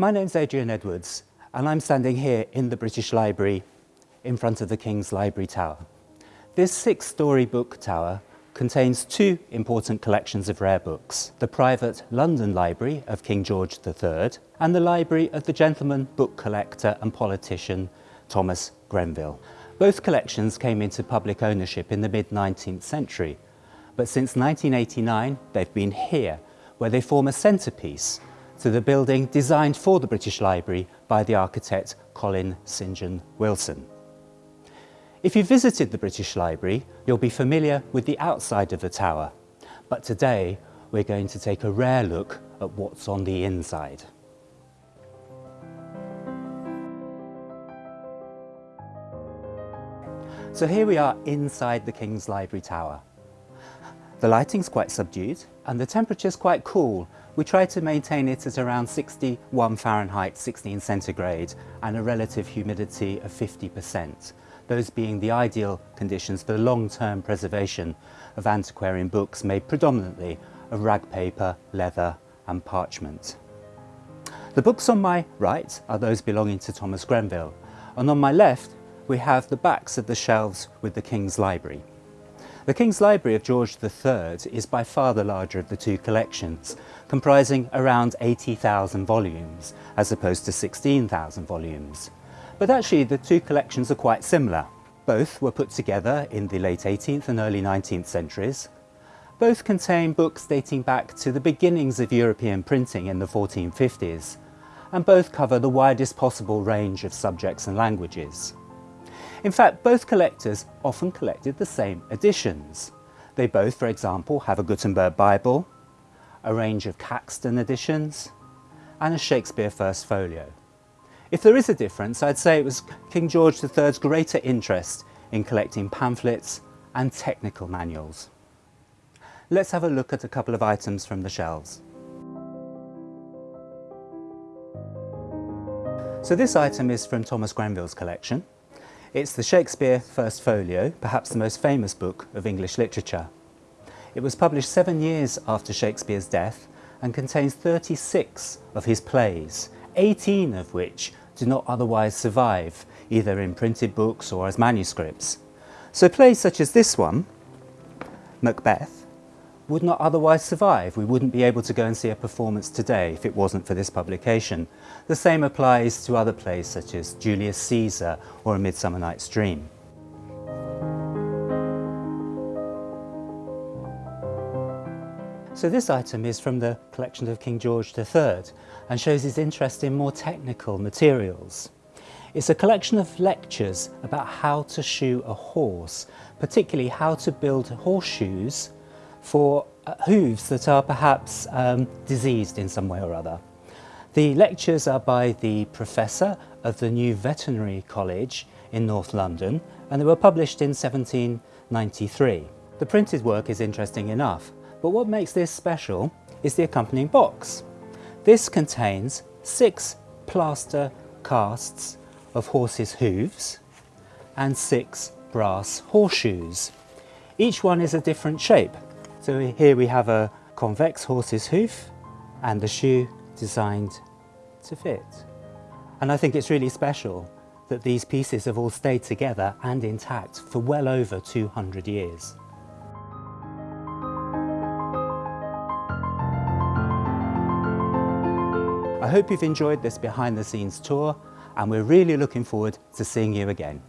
My name's Adrian Edwards and I'm standing here in the British Library in front of the King's Library Tower. This six-storey book tower contains two important collections of rare books, the private London Library of King George III and the library of the gentleman book collector and politician Thomas Grenville. Both collections came into public ownership in the mid-19th century, but since 1989 they've been here, where they form a centrepiece to the building designed for the British Library by the architect Colin St John Wilson. If you visited the British Library, you'll be familiar with the outside of the tower, but today we're going to take a rare look at what's on the inside. So here we are inside the King's Library Tower. The lighting's quite subdued and the temperature's quite cool. We try to maintain it at around 61 Fahrenheit, 16 centigrade and a relative humidity of 50% those being the ideal conditions for the long-term preservation of antiquarian books made predominantly of rag paper, leather and parchment. The books on my right are those belonging to Thomas Grenville and on my left we have the backs of the shelves with the King's Library. The King's Library of George III is by far the larger of the two collections, comprising around 80,000 volumes as opposed to 16,000 volumes. But actually the two collections are quite similar. Both were put together in the late 18th and early 19th centuries. Both contain books dating back to the beginnings of European printing in the 1450s, and both cover the widest possible range of subjects and languages. In fact, both collectors often collected the same editions. They both, for example, have a Gutenberg Bible, a range of Caxton editions, and a Shakespeare First Folio. If there is a difference, I'd say it was King George III's greater interest in collecting pamphlets and technical manuals. Let's have a look at a couple of items from the shelves. So this item is from Thomas Grenville's collection. It's the Shakespeare First Folio, perhaps the most famous book of English literature. It was published seven years after Shakespeare's death and contains 36 of his plays, 18 of which do not otherwise survive, either in printed books or as manuscripts. So plays such as this one, Macbeth, would not otherwise survive. We wouldn't be able to go and see a performance today if it wasn't for this publication. The same applies to other plays such as Julius Caesar or A Midsummer Night's Dream. So this item is from the collection of King George III and shows his interest in more technical materials. It's a collection of lectures about how to shoe a horse, particularly how to build horseshoes for uh, hooves that are perhaps um, diseased in some way or other. The lectures are by the professor of the new veterinary college in North London and they were published in 1793. The printed work is interesting enough but what makes this special is the accompanying box. This contains six plaster casts of horses' hooves and six brass horseshoes. Each one is a different shape. So here we have a convex horse's hoof and the shoe designed to fit. And I think it's really special that these pieces have all stayed together and intact for well over 200 years. I hope you've enjoyed this behind the scenes tour and we're really looking forward to seeing you again.